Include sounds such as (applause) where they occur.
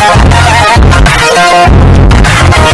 Yeah. (laughs)